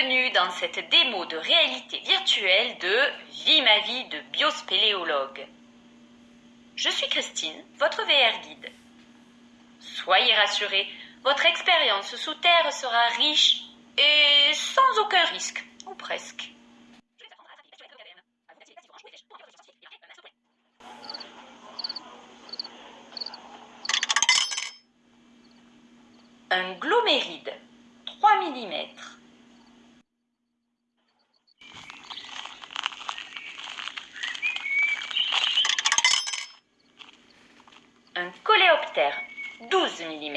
bienvenue dans cette démo de réalité virtuelle de Vie ma vie de biospéléologue. Je suis Christine, votre VR guide. Soyez rassurés, votre expérience sous terre sera riche et sans aucun risque, ou presque. Un gloméride, 3 mm. Un coléoptère, 12 mm.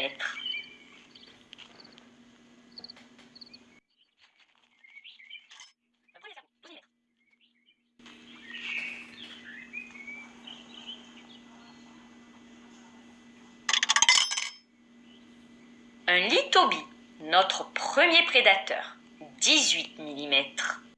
Un lithobi, notre premier prédateur, 18 mm.